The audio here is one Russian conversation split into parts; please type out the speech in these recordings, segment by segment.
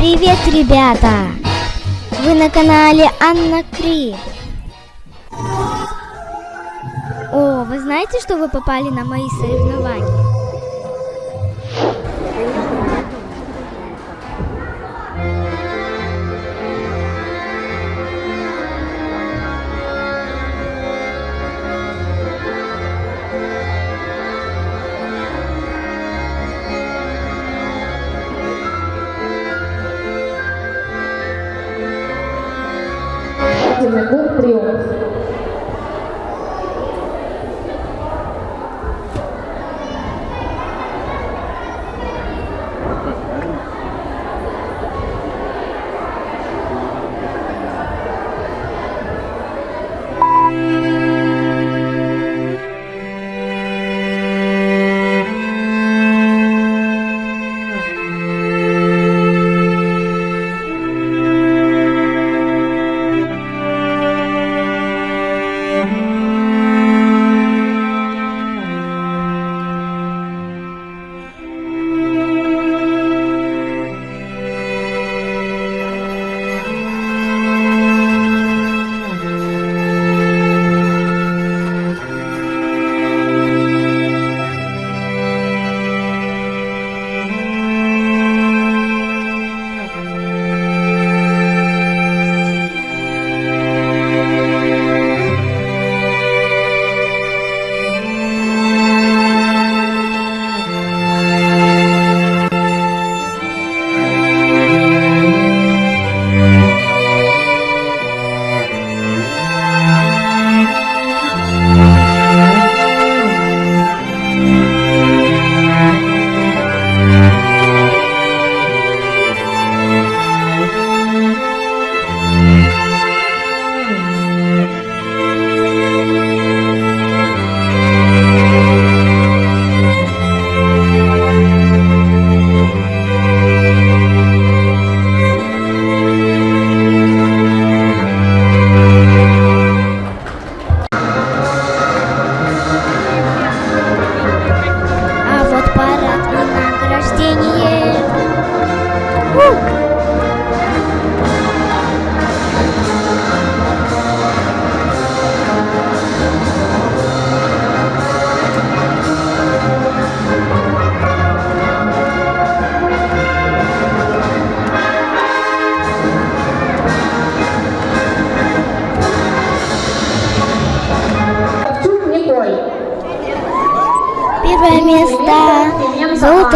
Привет, ребята! Вы на канале Анна Кри. О, вы знаете, что вы попали на мои соревнования? Спортивный клуб «Триумф».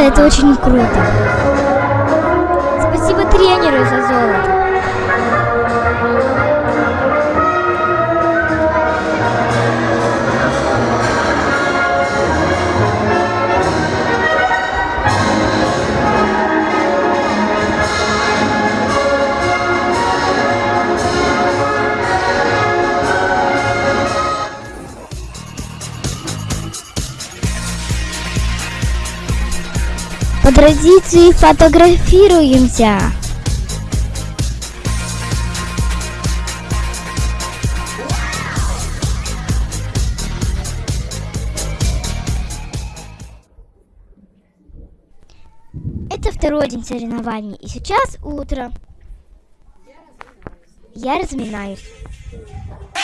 Это очень круто. Традиции фотографируемся. Это второй день соревнований, и сейчас утро. Я разминаюсь. Я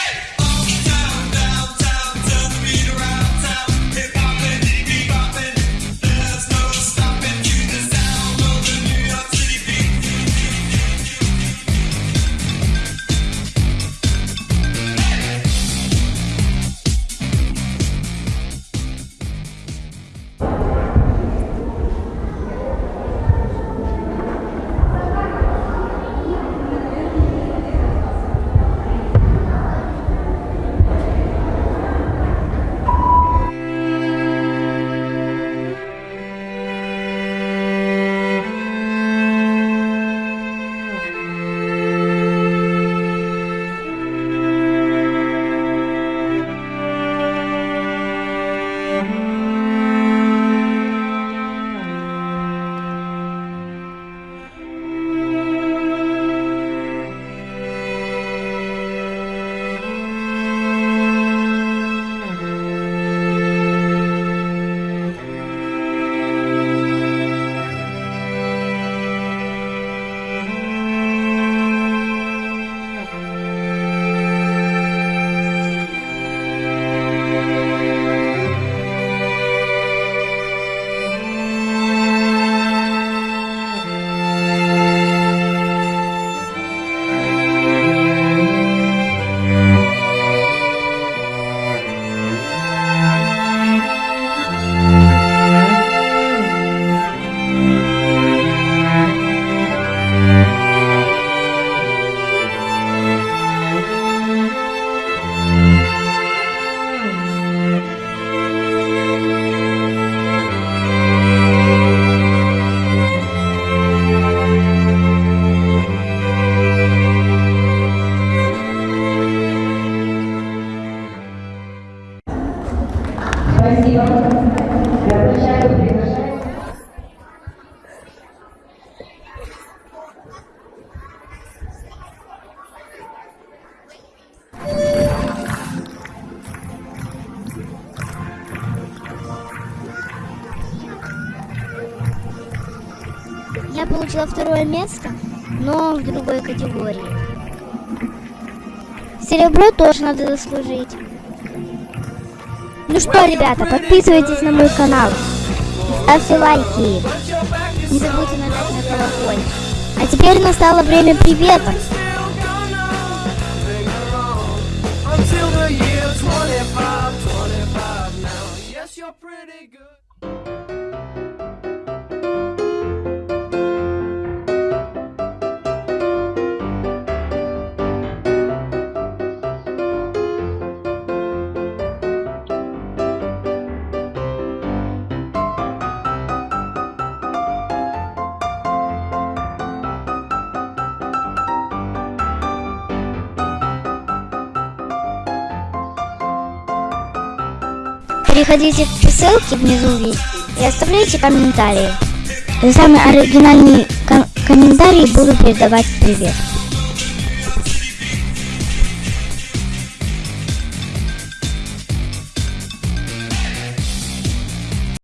получила второе место, но в другой категории. Серебро тоже надо заслужить. Ну что, ребята, подписывайтесь на мой канал. Ставьте лайки. Не забудьте нажать на колокольчик. А теперь настало время приветов. Until the year 25, 25 now. Yes, you're pretty good. Переходите по ссылке внизу и оставляйте комментарии. За самые оригинальные ком- комментарии буду передавать привет.